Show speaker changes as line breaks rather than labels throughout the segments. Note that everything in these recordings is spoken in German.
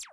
you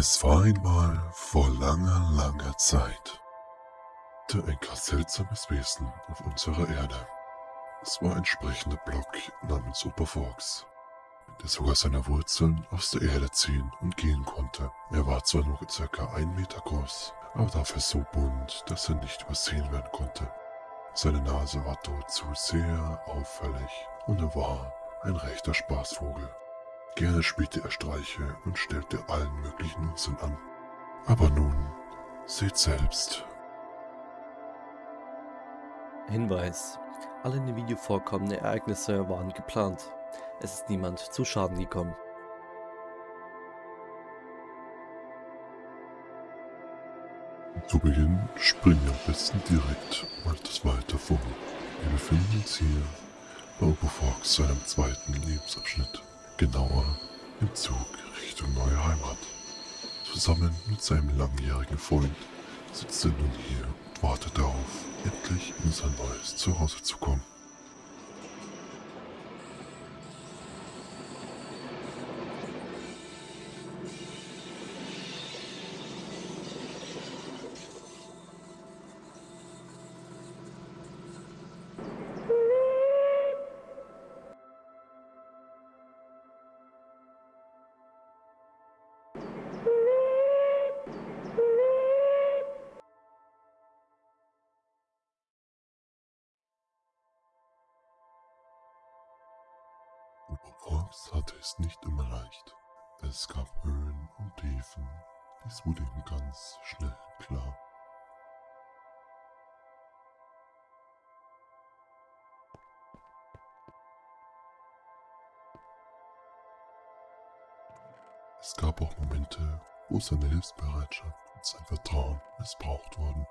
Es war einmal vor langer, langer Zeit ein ganz seltsames Wesen auf unserer Erde. Es war ein sprechender Block namens Superfox, der sogar seine Wurzeln aus der Erde ziehen und gehen konnte. Er war zwar nur circa ein Meter groß, aber dafür so bunt, dass er nicht übersehen werden konnte. Seine Nase war dort zu sehr auffällig und er war ein rechter Spaßvogel. Gerne spielte er Streiche und stellte allen möglichen Unsinn an. Aber nun, seht selbst.
Hinweis. Alle in dem Video vorkommenden Ereignisse waren geplant. Es ist niemand zu Schaden gekommen.
Zu Beginn springen wir am besten direkt mal etwas weiter vor. Wir befinden uns hier bei Obofox seinem zweiten Lebensabschnitt genauer im Zug Richtung neue Heimat. Zusammen mit seinem langjährigen Freund sitzt er nun hier und wartet darauf, endlich in sein neues Zuhause zu kommen. Fox hatte es nicht immer leicht. Es gab Höhen und Tiefen. Dies wurde ihm ganz schnell klar. Es gab auch Momente, wo seine Hilfsbereitschaft und sein Vertrauen missbraucht wurden.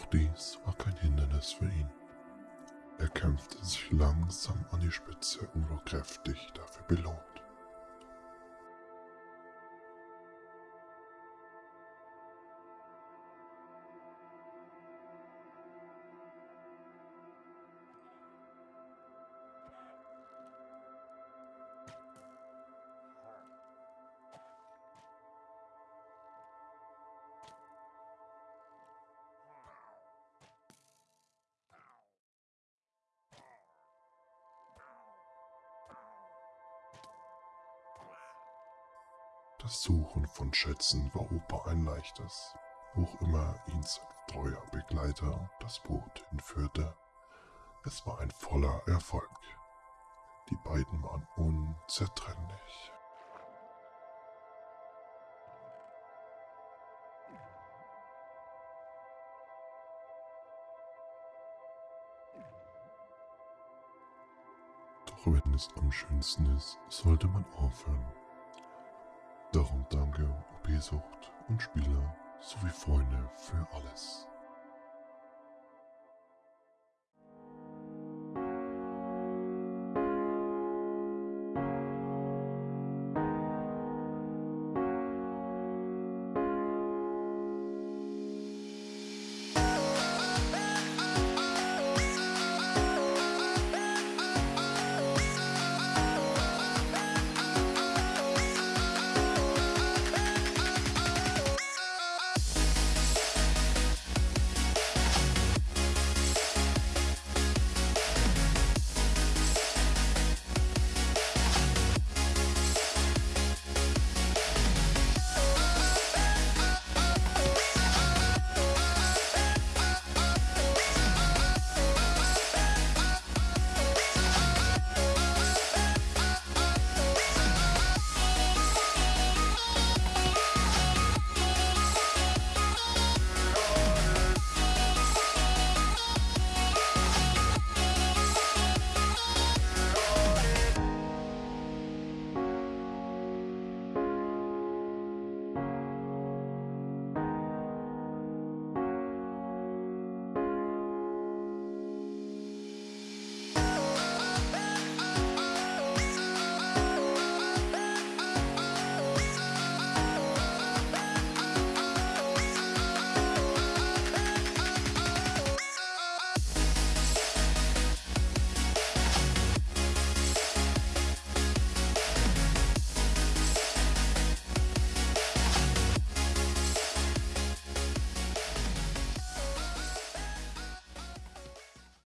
Auch dies war kein Hindernis für ihn. Er kämpfte sich langsam an die Spitze und wurde kräftig dafür belohnt. Das Suchen von Schätzen war Opa ein leichtes, wo immer ihn sein treuer Begleiter das Boot hinführte. Es war ein voller Erfolg. Die beiden waren unzertrennlich. Doch wenn es am schönsten ist, sollte man aufhören. Darum danke OP-Sucht und Spieler sowie Freunde für alles.